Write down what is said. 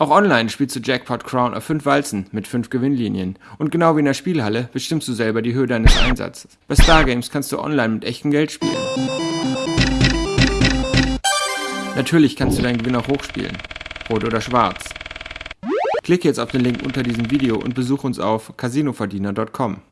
Auch online spielst du Jackpot Crown auf 5 Walzen mit 5 Gewinnlinien. Und genau wie in der Spielhalle bestimmst du selber die Höhe deines Einsatzes. Bei Stargames kannst du online mit echtem Geld spielen. Natürlich kannst du deinen Gewinn auch hochspielen. Rot oder schwarz. Klicke jetzt auf den Link unter diesem Video und besuche uns auf casinoverdiener.com.